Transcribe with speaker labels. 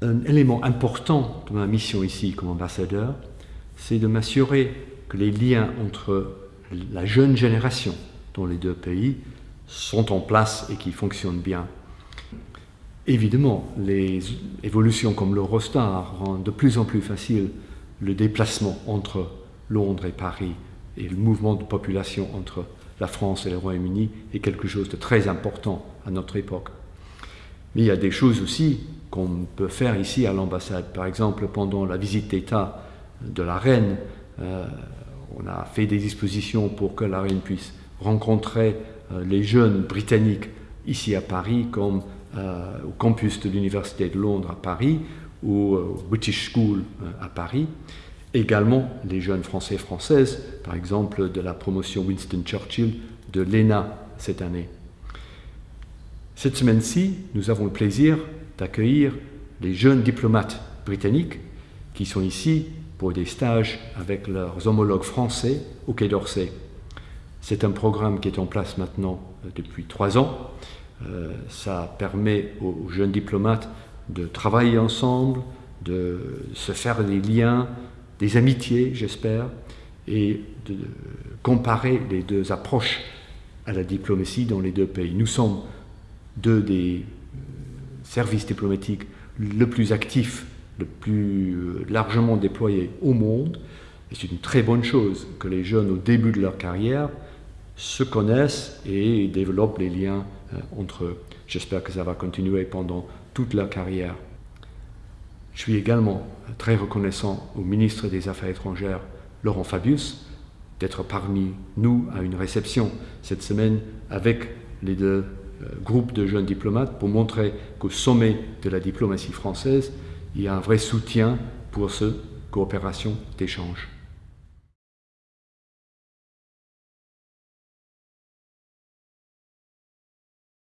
Speaker 1: Un élément important de ma mission ici comme ambassadeur, c'est de m'assurer que les liens entre la jeune génération dans les deux pays sont en place et qui fonctionnent bien. Évidemment, les évolutions comme l'Eurostar rendent de plus en plus facile le déplacement entre Londres et Paris et le mouvement de population entre la France et le Royaume-Uni est quelque chose de très important à notre époque. Mais il y a des choses aussi qu'on peut faire ici à l'ambassade. Par exemple, pendant la visite d'État de la reine, euh, on a fait des dispositions pour que la reine puisse rencontrer euh, les jeunes britanniques ici à Paris, comme euh, au campus de l'Université de Londres à Paris ou au British School à Paris. Également les jeunes français et françaises, par exemple de la promotion Winston Churchill de l'ENA cette année. Cette semaine-ci, nous avons le plaisir d'accueillir les jeunes diplomates britanniques qui sont ici pour des stages avec leurs homologues français au Quai d'Orsay. C'est un programme qui est en place maintenant euh, depuis trois ans. Euh, ça permet aux jeunes diplomates de travailler ensemble, de se faire des liens, des amitiés, j'espère, et de comparer les deux approches à la diplomatie dans les deux pays. Nous sommes deux des services diplomatiques le plus actifs le plus euh, largement déployé au monde. C'est une très bonne chose que les jeunes, au début de leur carrière, se connaissent et développent les liens euh, entre eux. J'espère que ça va continuer pendant toute leur carrière. Je suis également très reconnaissant au ministre des Affaires étrangères, Laurent Fabius, d'être parmi nous à une réception cette semaine avec les deux euh, groupes de jeunes diplomates pour montrer qu'au sommet de la diplomatie française, il y a un vrai soutien pour cette coopération d'échange.